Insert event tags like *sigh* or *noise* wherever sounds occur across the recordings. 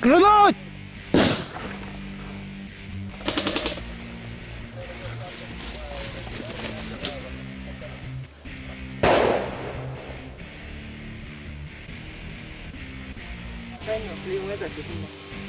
Крылать! liigume edasi sinna.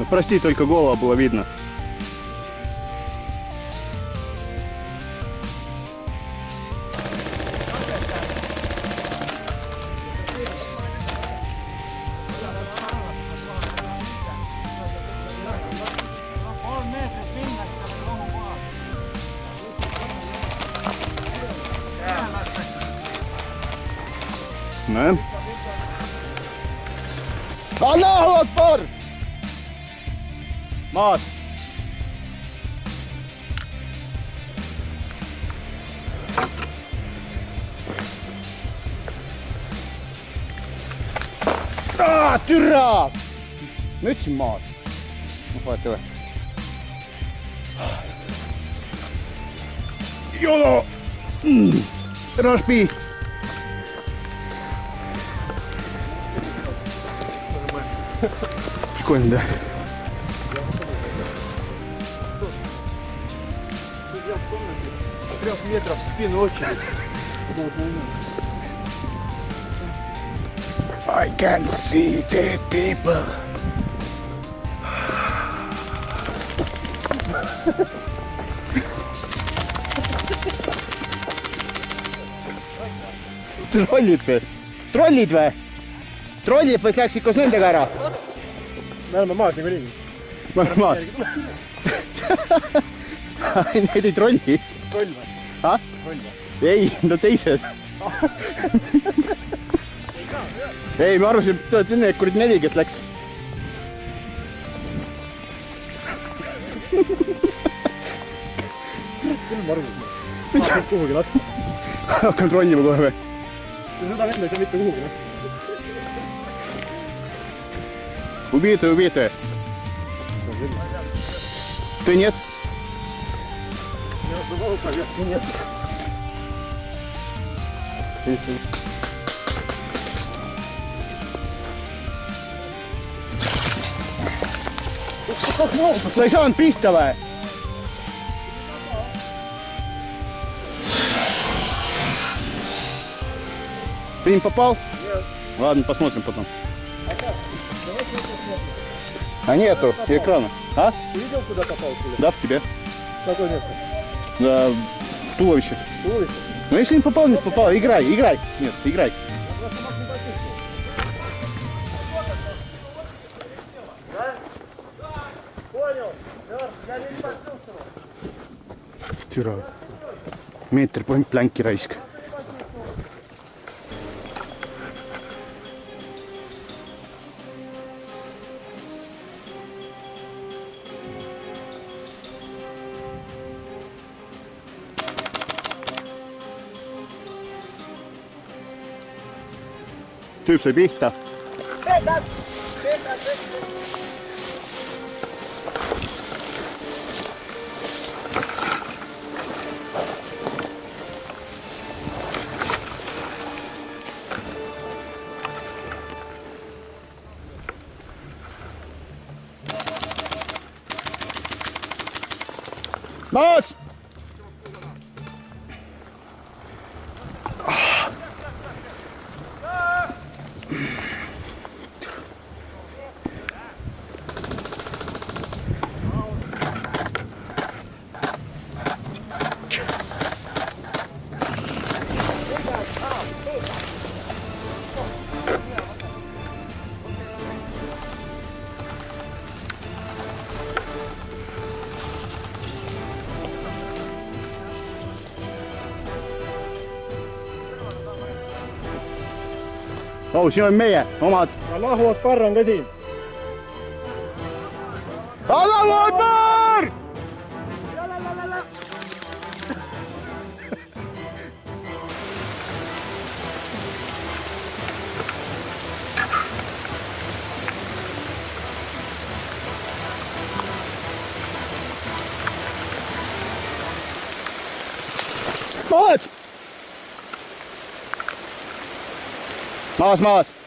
Ну прости, только голова было видно. näe. Allahu Akbar. maas. türa. ma ütlesin maas. noh, vaata või. Jolo mm.. Raspi. Прикольно, да? трех метров в спину очередь. I can see the people. trollid või ? trollid või ? trollid või läksid koos nendega ära ? me oleme maas niikuinii . ma olen maas . *laughs* *laughs* Need ei trolli . troll või ? ah? troll või? ei, no teised. ei, ma arvasin, et te olete need kuradi neli, kes läks. küll ma arvasin. kuhugi lasta. hakkan trollima kohe või? seda venda ei saa mitte kuhugi lasta. Убито, убито. Ты нет? Забыл, повестки нет. sa ei saanud pihta või? Фильм попал? Нет. Ладно, посмотрим потом. А нету экрана. А? Ты видел, куда попал? Куда? Да, в тебе. Какое место? Да, туловище. Туловище? Ну если не попал, не попал. Играй, играй. Нет, играй. Понял. Я не почувствовал. Türa. meeter point blanki raisk. tusen vihta. Petas! Nice! oh, siin on meie omad. Allahu Akbar on ka siin. Allahu Akbar. Maus, Maus.